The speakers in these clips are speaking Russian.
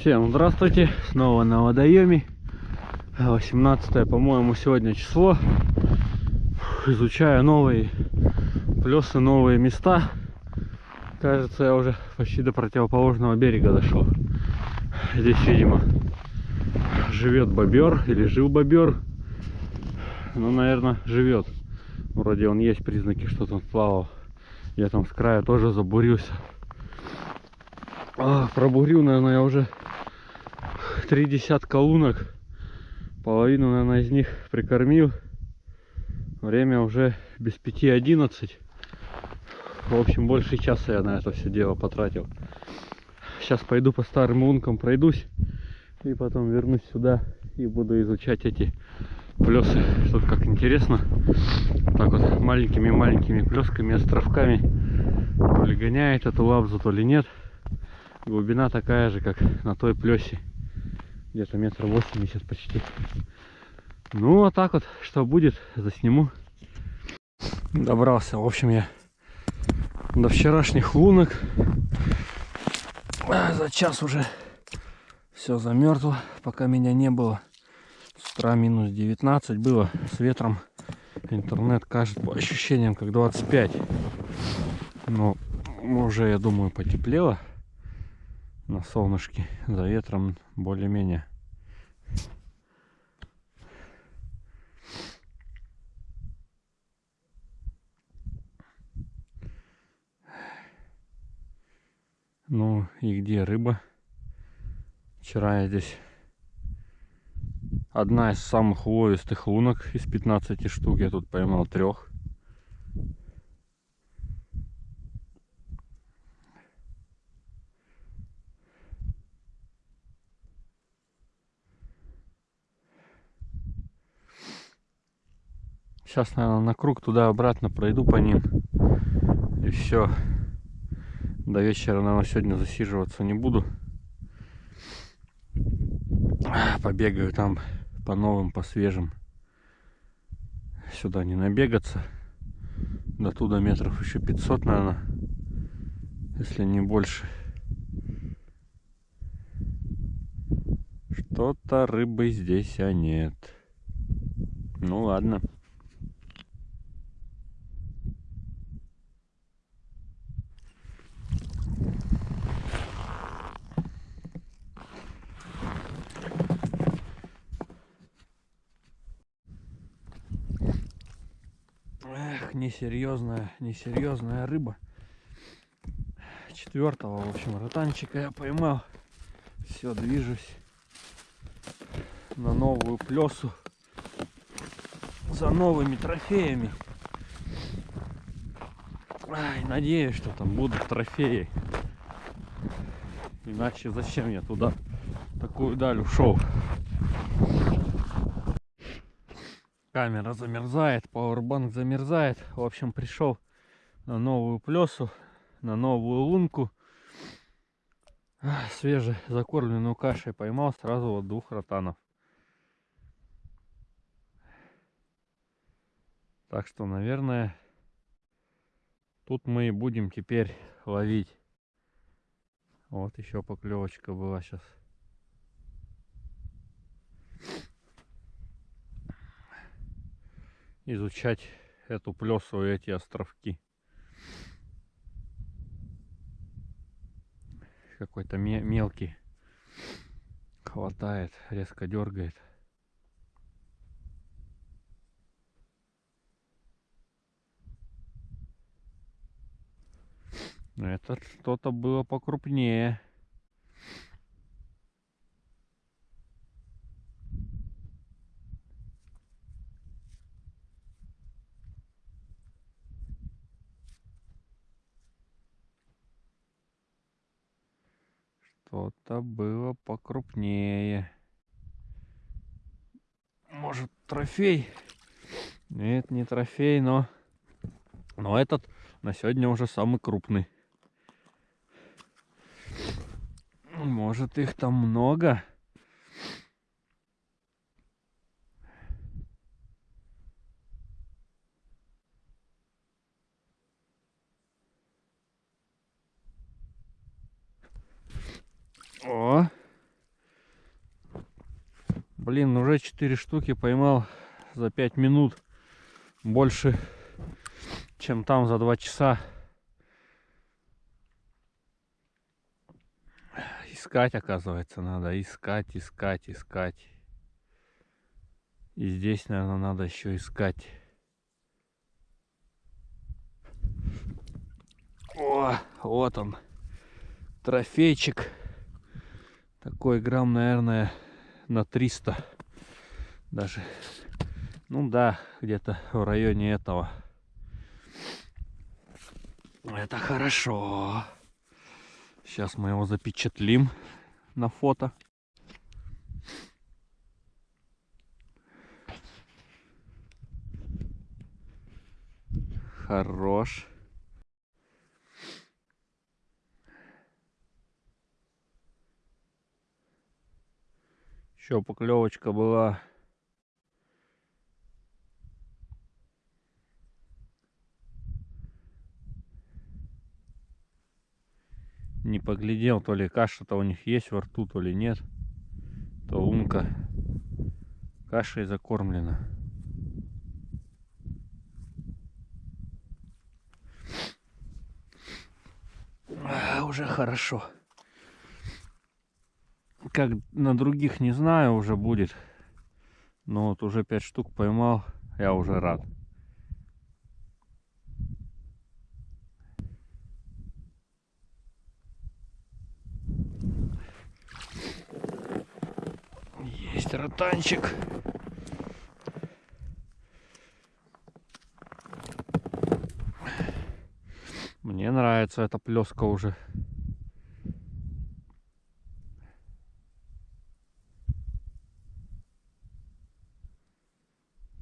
Всем здравствуйте, снова на водоеме 18 по-моему сегодня число. Изучаю новые плесы, новые места. Кажется я уже почти до противоположного берега дошел Здесь видимо живет бобер или жил бобер Ну наверное живет Вроде он есть признаки, что там плавал. Я там с края тоже забурился. А, пробурил, наверное, я уже три десятка лунок. Половину, наверное, из них прикормил. Время уже без пяти одиннадцать. В общем, больше часа я на это все дело потратил. Сейчас пойду по старым лункам пройдусь. И потом вернусь сюда и буду изучать эти плесы. Тут как интересно. Так вот маленькими-маленькими плесками, островками. То ли гоняет эту лабзу, то ли нет глубина такая же как на той плесе где-то метр восемьдесят почти. Ну вот так вот что будет засниму. Добрался в общем я до вчерашних лунок. А, за час уже все замерзло пока меня не было. С утра минус 19 было с ветром интернет кажется по ощущениям как 25 но уже я думаю потеплело на солнышке за ветром более-менее. Ну и где рыба? Вчера я здесь одна из самых ловистых лунок из 15 штук. Я тут поймал трех Сейчас, наверное, на круг туда-обратно пройду по ним. И все. До вечера, наверное, сегодня засиживаться не буду. Побегаю там по новым, по свежим. Сюда не набегаться. До туда метров еще 500, наверное. Если не больше. Что-то рыбы здесь, а нет. Ну ладно. Несерьезная, несерьезная рыба. Четвертого, в общем, ротанчика я поймал. Все, движусь на новую плесу за новыми трофеями. Ай, надеюсь, что там будут трофеи. Иначе зачем я туда такую даль ушел? Камера замерзает, пауэрбанк замерзает. В общем, пришел на новую плесу, на новую лунку. Свежей закормленную кашей поймал сразу вот двух ротанов. Так что, наверное, тут мы и будем теперь ловить. Вот еще поклевочка была сейчас. Изучать эту плесу и эти островки. Какой-то мелкий хватает, резко дергает. Это что-то было покрупнее. Что-то было покрупнее. Может трофей? Нет, не трофей, но... Но этот на сегодня уже самый крупный. Может их там много? О. Блин, уже 4 штуки поймал за 5 минут. Больше, чем там за 2 часа. Искать, оказывается, надо. Искать, искать, искать. И здесь, наверное, надо еще искать. О, вот он. Трофейчик. Такой грамм, наверное, на 300. Даже. Ну да, где-то в районе этого. Это хорошо. Сейчас мы его запечатлим на фото. Хорош. Еще поклевочка была. Не поглядел, то ли каша-то у них есть во рту, то ли нет. То лунка кашей закормлена. А, уже хорошо. Как на других не знаю уже будет. Но вот уже 5 штук поймал, я уже рад. Есть ротанчик. Мне нравится эта плеска уже.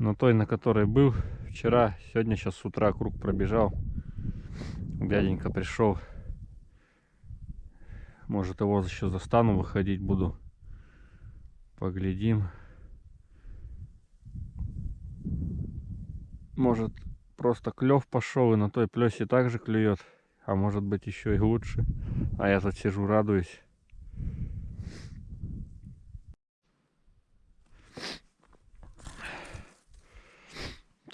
На той, на которой был вчера, сегодня сейчас с утра круг пробежал. Дяденька пришел. Может его еще застану, выходить буду. Поглядим. Может просто клев пошел и на той плесе также клюет. А может быть еще и лучше. А я тут сижу, радуюсь.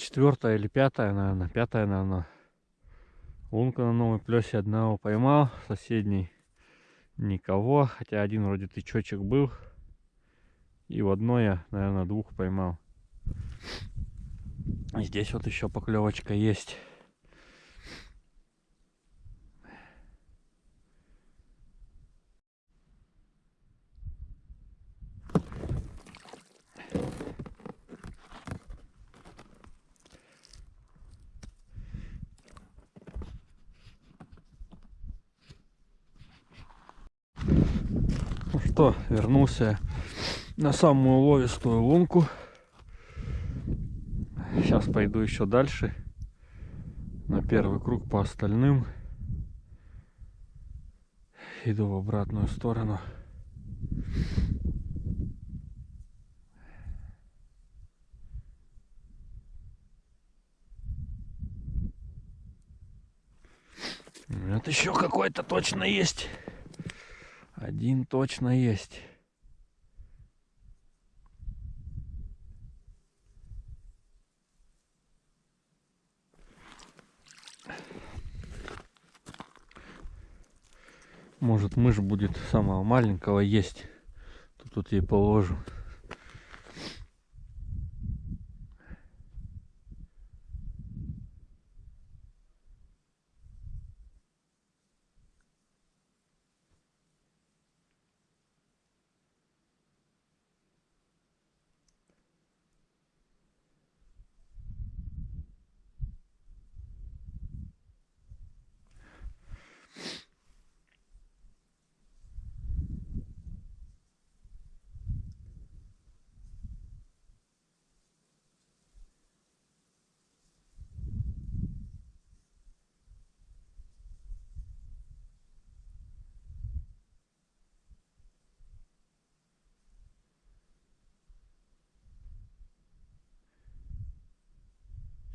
Четвертая или пятая, наверное, пятая, наверное. Лунка на новой плесе одного поймал, соседний никого, хотя один вроде тычочек был. И в одной я, наверное, двух поймал. Здесь вот еще поклевочка есть. Что, вернулся на самую ловистую лунку. Сейчас пойду еще дальше. На первый круг по остальным. Иду в обратную сторону. Это еще какой-то точно есть. Один точно есть. Может мышь будет самого маленького есть. Тут, тут ей положу.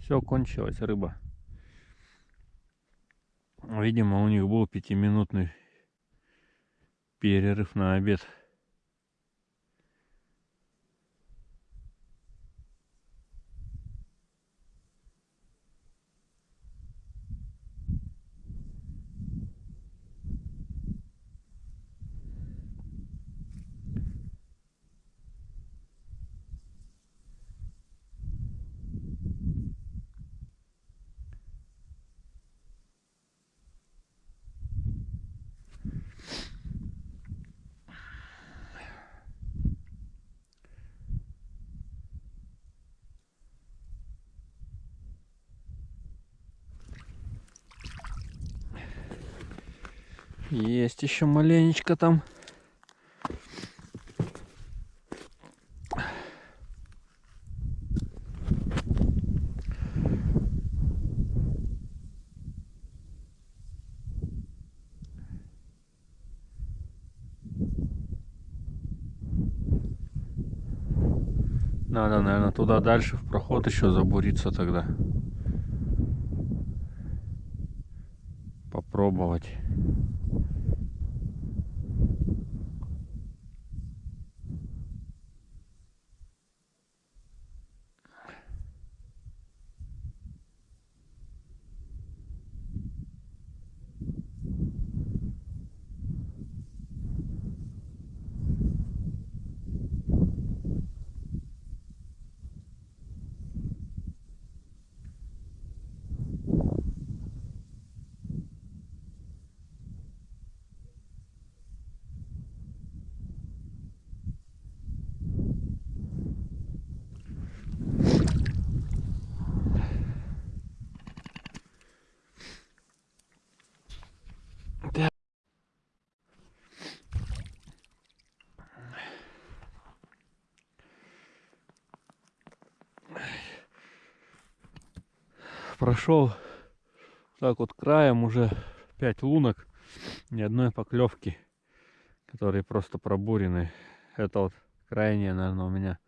Все, кончилась рыба. Видимо, у них был пятиминутный перерыв на обед. Есть еще маленечко там. Надо, наверное, туда дальше в проход еще забуриться тогда. Попробовать. Прошел так вот краем уже 5 лунок, ни одной поклевки, которые просто пробурены. Это вот крайняя, наверное, у меня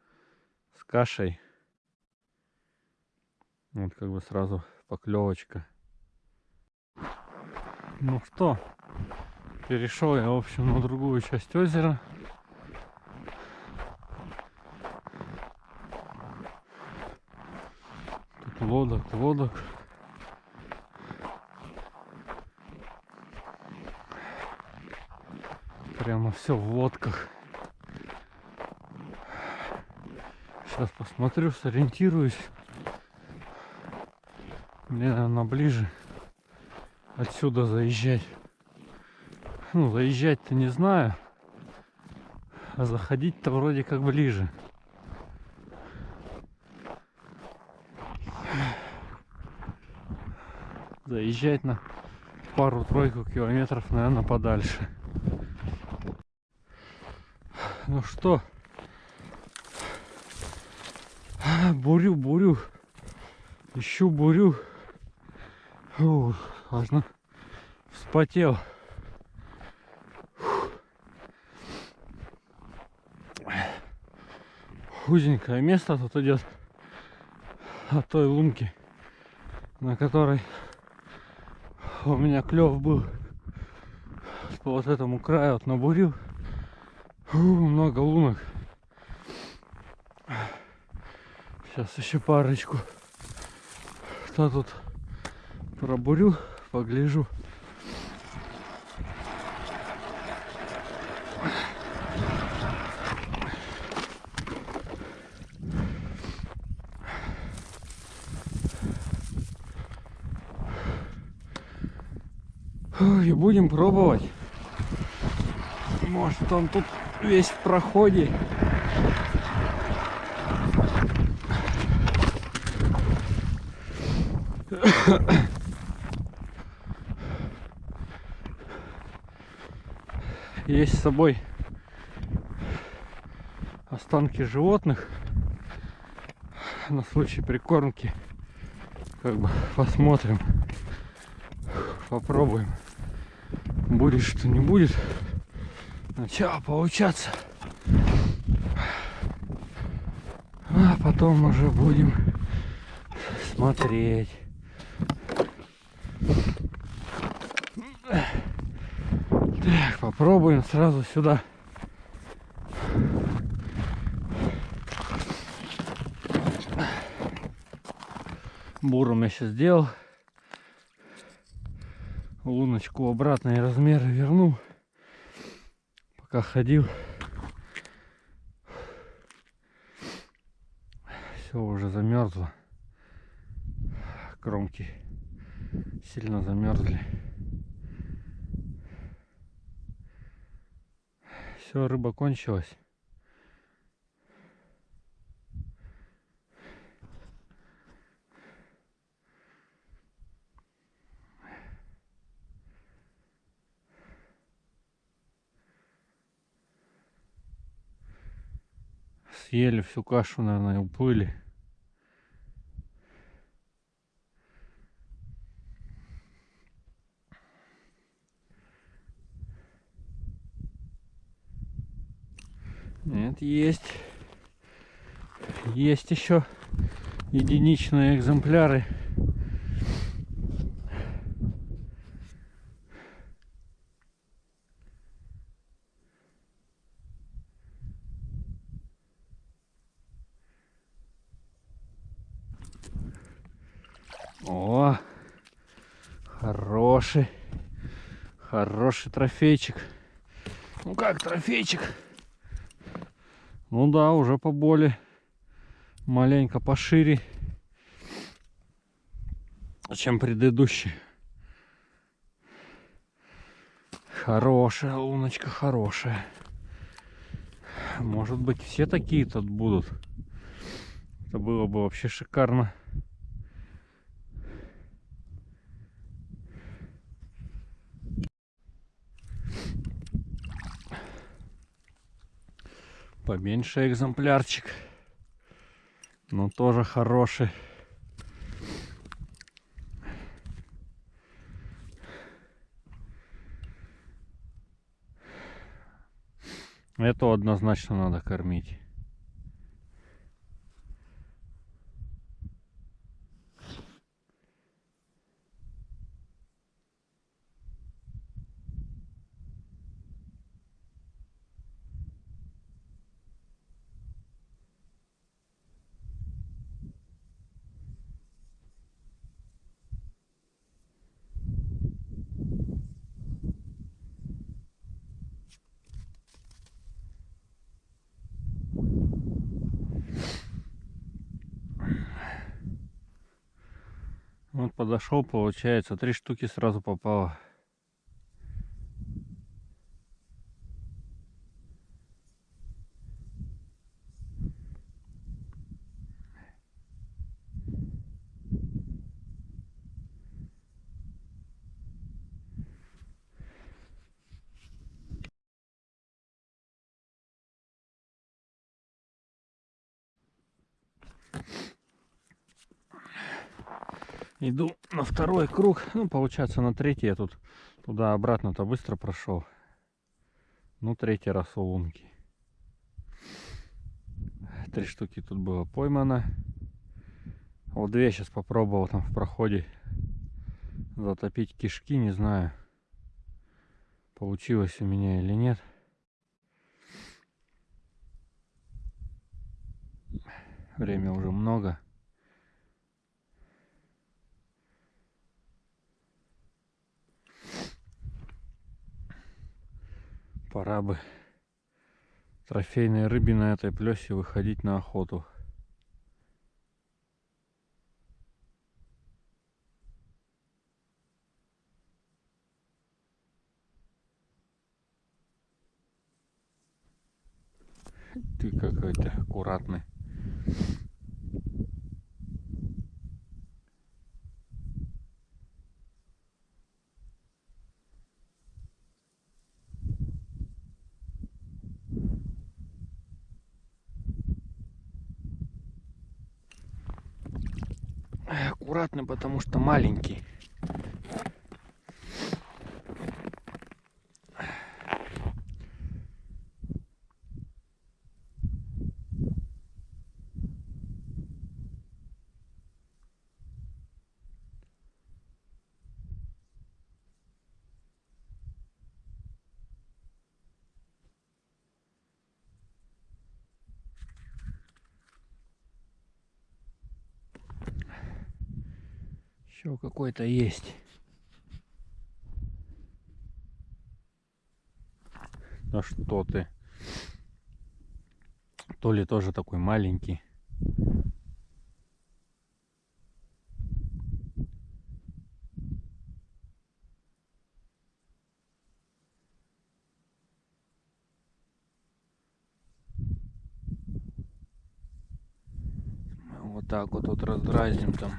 с кашей. Вот как бы сразу поклевочка. Ну что, перешел я, в общем, на другую часть озера. Лодок, лодок. Прямо все в лодках. Сейчас посмотрю, сориентируюсь. Мне, наверное, ближе отсюда заезжать. Ну, заезжать-то не знаю. А заходить-то вроде как ближе. Заезжать на пару-тройку километров, наверное, подальше. Ну что, бурю, бурю, ищу бурю. Ух, важно, вспотел. Узенькое место тут идет от той лунки, на которой у меня клев был по вот этому краю вот набурил. Фу, много лунок. Сейчас еще парочку. Кто тут пробурю погляжу И будем пробовать. Может он тут весь в проходе. Есть с собой останки животных на случай прикормки. Как бы посмотрим, попробуем будет что не будет. Начало получаться? А потом уже будем смотреть. Так попробуем сразу сюда. Буром я сейчас сделал луночку обратные размеры верну. Пока ходил. Все уже замерзло. Кромки сильно замерзли. Все, рыба кончилась. Съели всю кашу, наверное, и уплыли. Нет, есть. Есть еще единичные экземпляры. О, хороший, хороший трофейчик. Ну как трофейчик? Ну да, уже поболее, маленько пошире, чем предыдущий. Хорошая луночка, хорошая. Может быть все такие тут будут. Это было бы вообще шикарно. Поменьше экземплярчик. Но тоже хороший. Это однозначно надо кормить. Вот подошел, получается, три штуки сразу попало. Иду на второй круг. Ну, получается, на третий я тут туда-обратно-то быстро прошел. Ну, третий раз у лунки. Три штуки тут было поймано. Вот две сейчас попробовал там в проходе затопить кишки. Не знаю, получилось у меня или нет. Время уже много. Пора бы трофейной рыбе на этой плесе выходить на охоту. Ты какой-то аккуратный. Аккуратно, потому что маленький. Еще какой-то есть. Да что ты. То ли тоже такой маленький. Вот так вот тут раздразним там.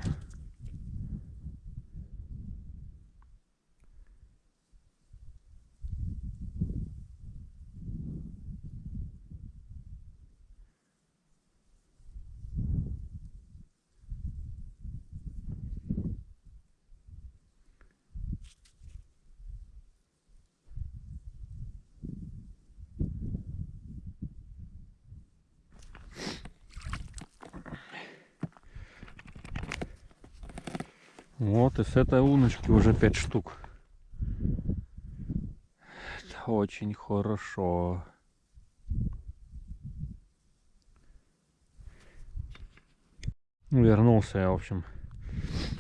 И с этой луночки уже 5 штук. Это очень хорошо. Вернулся я, в общем,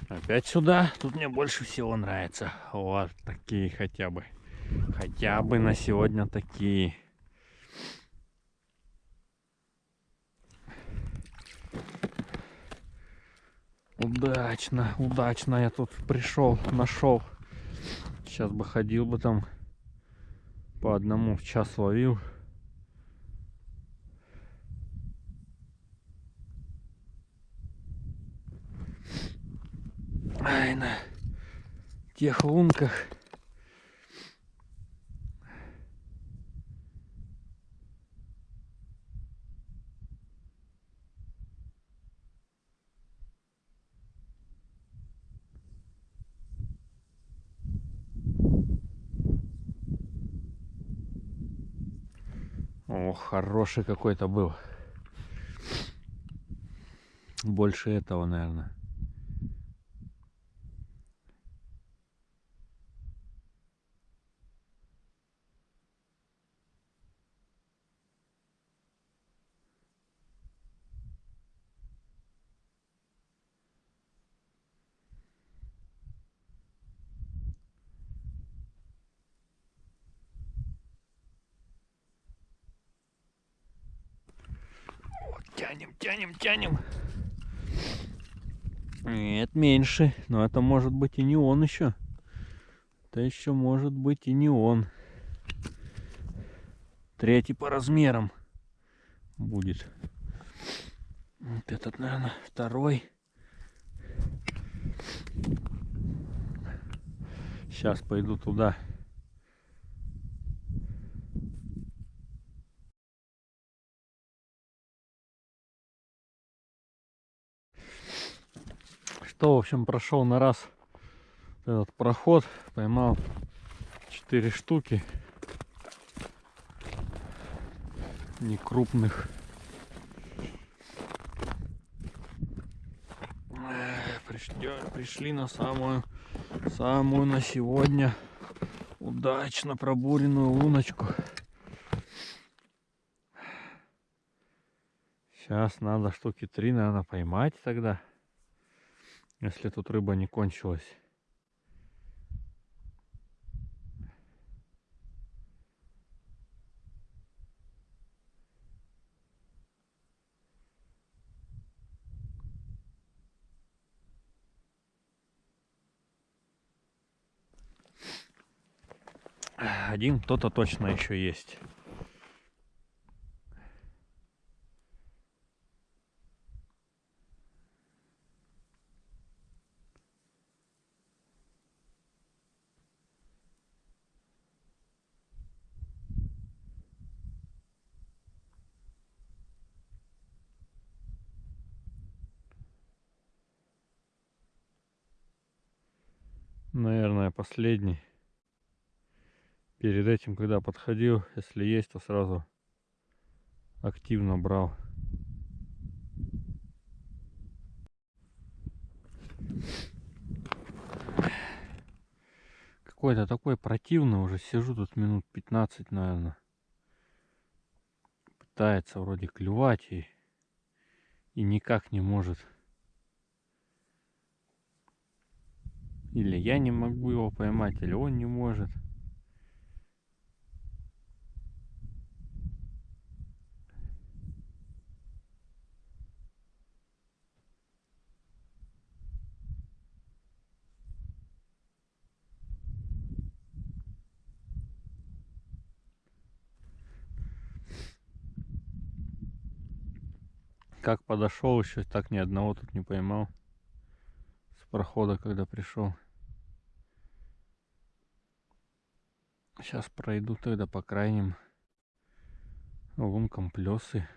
опять сюда. Тут мне больше всего нравится. Вот такие хотя бы. Хотя бы на сегодня такие. Удачно, удачно я тут пришел, нашел. Сейчас бы ходил бы там по одному в час ловил. Ай, на тех лунках. О, хороший какой-то был. Больше этого, наверное. Тянем. Нет, меньше. Но это может быть и не он еще. Это еще может быть и не он. Третий по размерам будет. Вот этот, наверное, второй. Сейчас пойду туда. Что, в общем, прошел на раз этот проход, поймал 4 штуки не крупных. Пришли, пришли на самую, самую на сегодня удачно пробуренную луночку. Сейчас надо штуки три, наверное, поймать тогда если тут рыба не кончилась. Один кто-то точно еще есть. Наверное, последний. Перед этим, когда подходил, если есть, то сразу активно брал. Какой-то такой противный уже. Сижу тут минут 15, наверное. Пытается вроде клювать и, и никак не может. Или я не могу его поймать, или он не может. Как подошел еще, так ни одного тут не поймал прохода, когда пришел. Сейчас пройду тогда по крайним лункам плесы.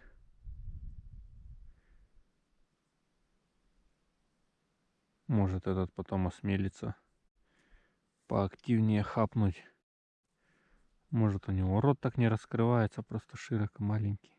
Может этот потом осмелится поактивнее хапнуть. Может у него рот так не раскрывается, просто широко маленький.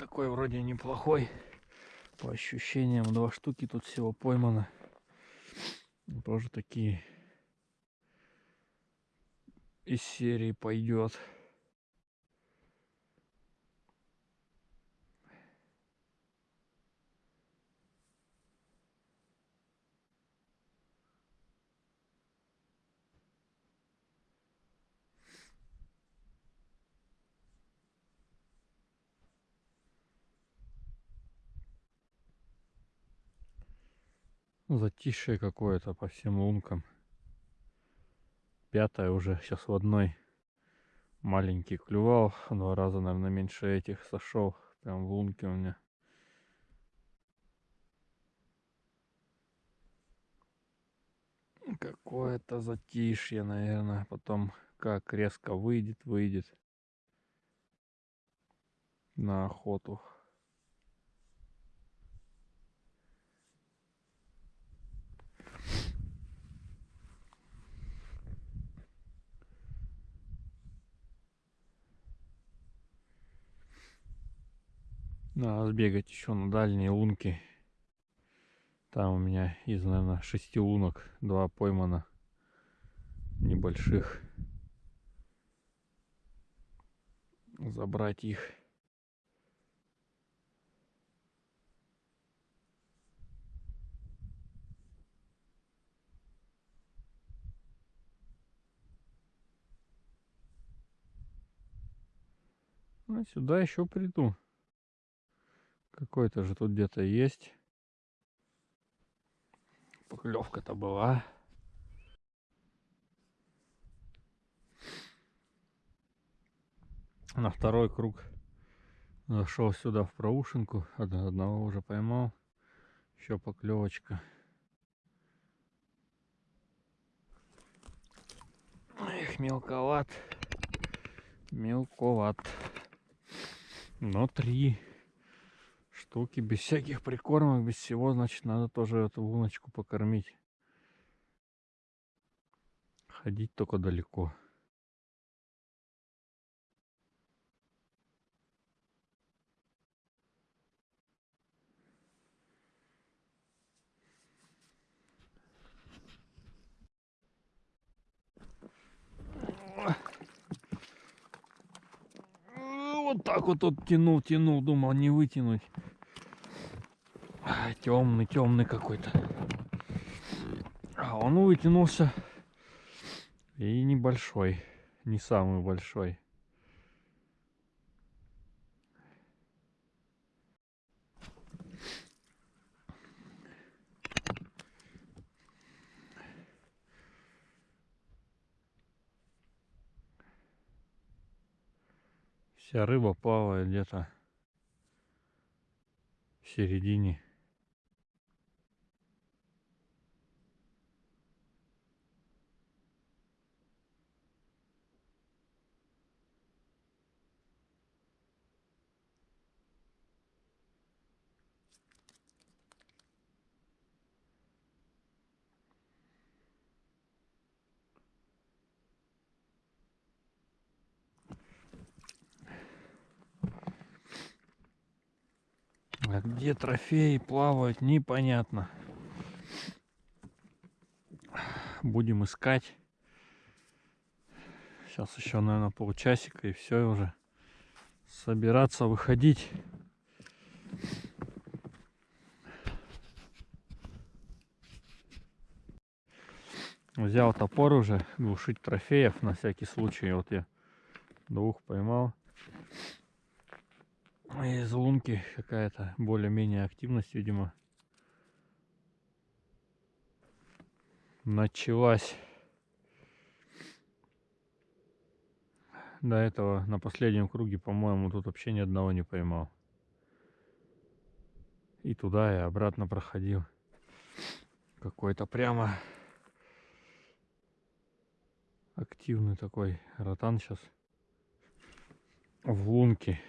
такой вроде неплохой. По ощущениям, два штуки тут всего поймано. Тоже такие из серии пойдет. Затишье какое-то по всем лункам. Пятая уже сейчас в одной маленький клювал. Два раза, наверное, меньше этих сошел. Прям в лунке у меня. Какое-то затишье, наверное. Потом как резко выйдет, выйдет на охоту. Надо сбегать еще на дальние лунки. Там у меня из, наверное, шести лунок два поймано небольших. Забрать их. А сюда еще приду. Какой-то же тут где-то есть. Поклевка-то была. На второй круг зашел сюда в проушинку. Одного уже поймал. Еще поклевочка. Эх, мелковат. Мелковат. Но три штуки, без всяких прикормок, без всего, значит, надо тоже эту луночку покормить. Ходить только далеко. Вот так вот тут тянул, тянул, думал не вытянуть темный, темный какой-то. А он вытянулся. И небольшой. Не самый большой. Вся рыба плавает где-то в середине Где трофеи плавают, непонятно. Будем искать. Сейчас еще, наверное, полчасика и все уже. Собираться, выходить. Взял топор уже, глушить трофеев на всякий случай. Вот я двух поймал из лунки какая-то более-менее активность, видимо, началась. До этого на последнем круге, по-моему, тут вообще ни одного не поймал. И туда, и обратно проходил. Какой-то прямо активный такой ротан сейчас в лунке.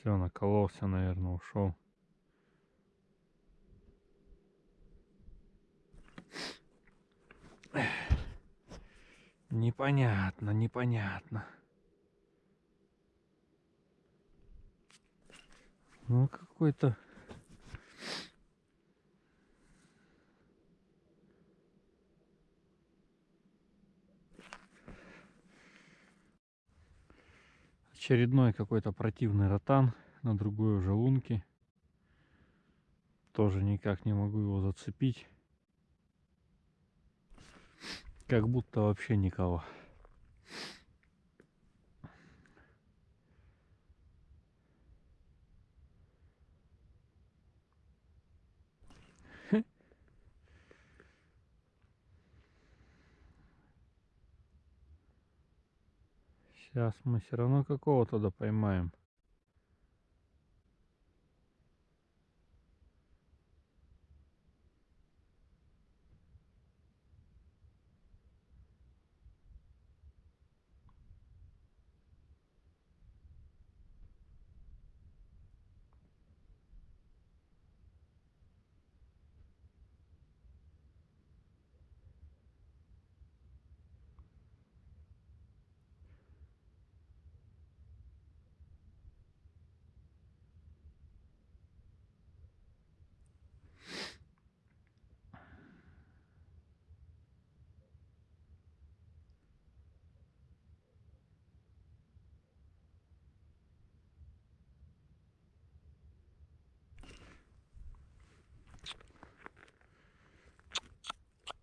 Все, накололся, наверное, ушел. Непонятно, непонятно. Ну, какой-то... Очередной какой-то противный ротан на другой уже лунке. Тоже никак не могу его зацепить. Как будто вообще никого. Сейчас мы все равно какого туда поймаем.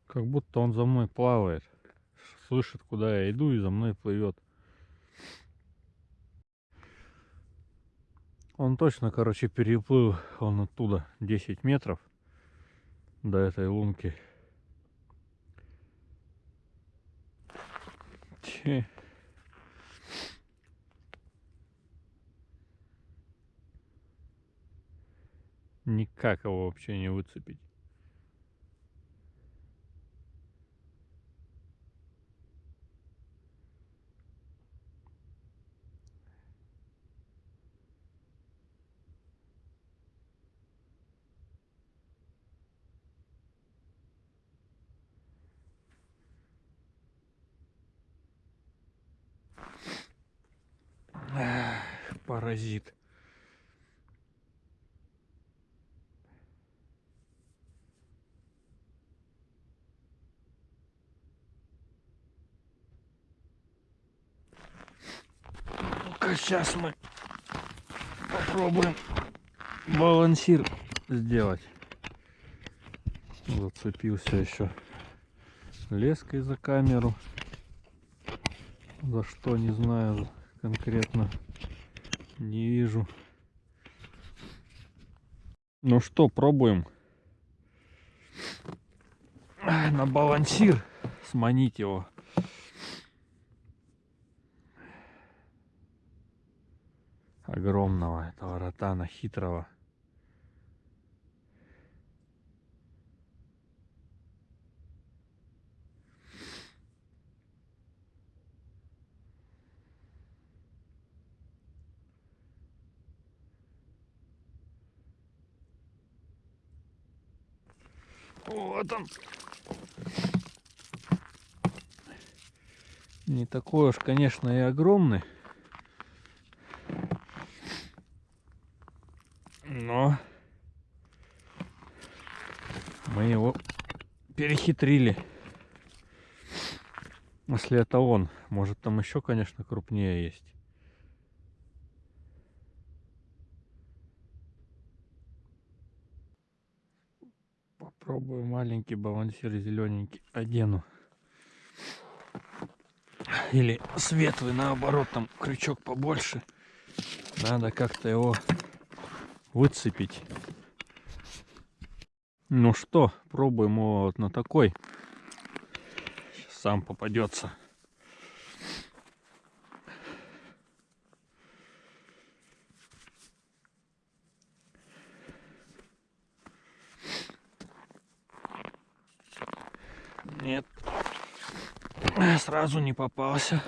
Как будто он за мной плавает. Слышит, куда я иду и за мной плывет. Он точно, короче, переплыл он оттуда 10 метров до этой лунки. Че? Никак его вообще не выцепить. Паразит. Ну-ка, сейчас мы попробуем балансир сделать. Зацепился еще леской за камеру. За что не знаю конкретно. Не вижу. Ну что, пробуем. На балансир сманить его. Огромного этого ротана хитрого. Вот он. Не такой уж, конечно, и огромный. Но мы его перехитрили. Если это он. Может там еще, конечно, крупнее есть. Попробую маленький балансир зелененький одену. Или светлый наоборот, там крючок побольше. Надо как-то его выцепить. Ну что, пробуем его вот на такой. Сейчас сам попадется. Нет. Сразу не попался.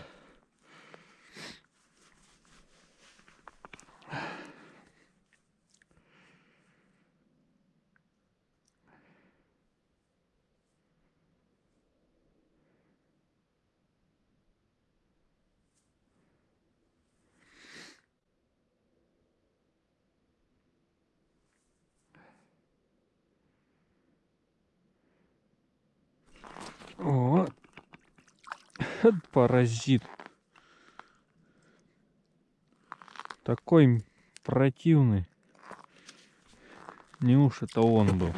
Паразит. Такой противный. Не уж это он был.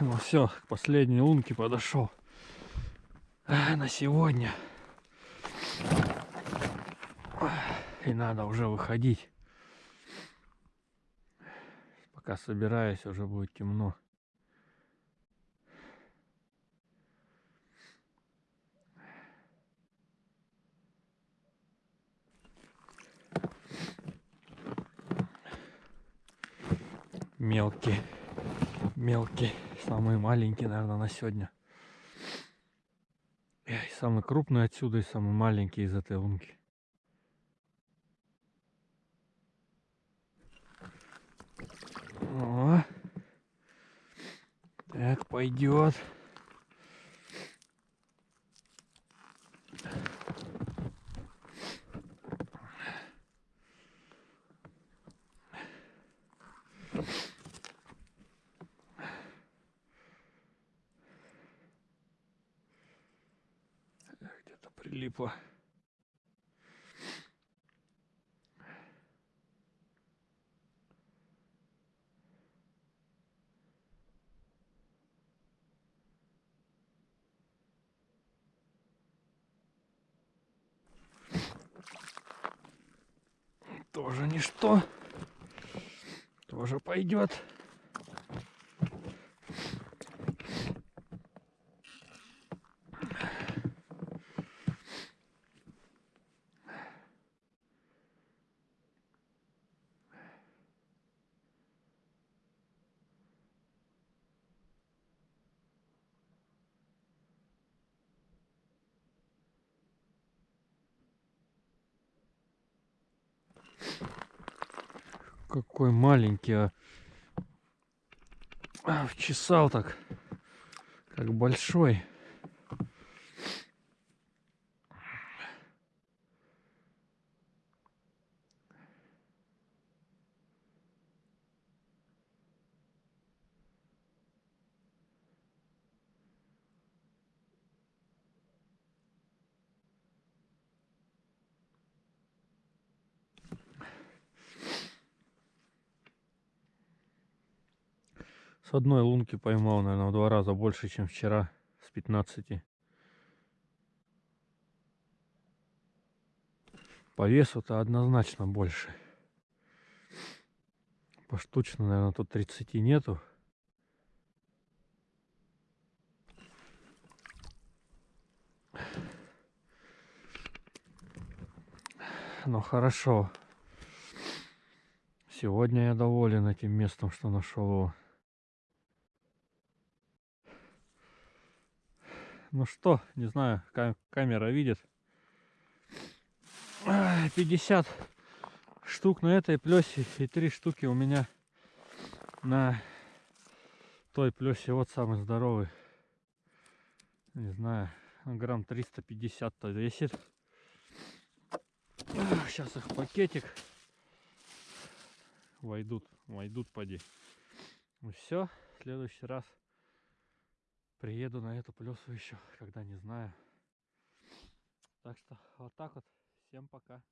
Ну все, к последней лунке подошел. А, На сегодня. И надо уже выходить. Пока собираюсь, уже будет темно. Мелкий, мелкий, самый маленький, наверное, на сегодня. Эх, самый крупный отсюда и самый маленький из этой лунки. О, так пойдет. Где-то прилипло. Тоже ничто. Тоже пойдет. Какой маленький, а. А, Вчесал так. Как большой. С одной лунки поймал, наверное, в два раза больше, чем вчера. С 15. По весу-то однозначно больше. Поштучно, наверное, тут 30 нету. Но хорошо. Сегодня я доволен этим местом, что нашел его. Ну что, не знаю, ка- камера видит. Ай, 50 штук на этой плесе и 3 штуки у меня на той плесе. Вот самый здоровый. Не знаю, грамм 350-то весит. Сейчас их пакетик войдут, войдут поди. Ну все, в следующий раз приеду на эту плесу еще, когда не знаю. Так что вот так вот. Всем пока.